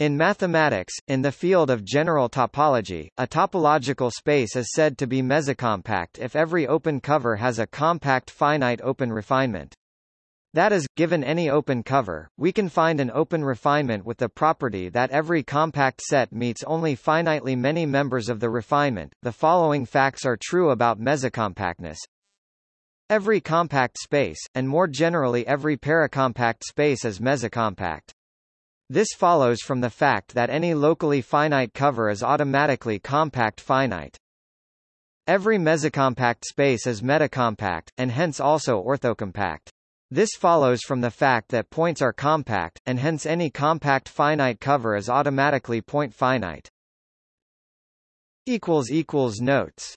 In mathematics, in the field of general topology, a topological space is said to be mesocompact if every open cover has a compact finite open refinement. That is, given any open cover, we can find an open refinement with the property that every compact set meets only finitely many members of the refinement. The following facts are true about mesocompactness. Every compact space, and more generally every paracompact space is mesocompact. This follows from the fact that any locally finite cover is automatically compact finite. Every mesocompact space is metacompact, and hence also orthocompact. This follows from the fact that points are compact, and hence any compact finite cover is automatically point finite. Notes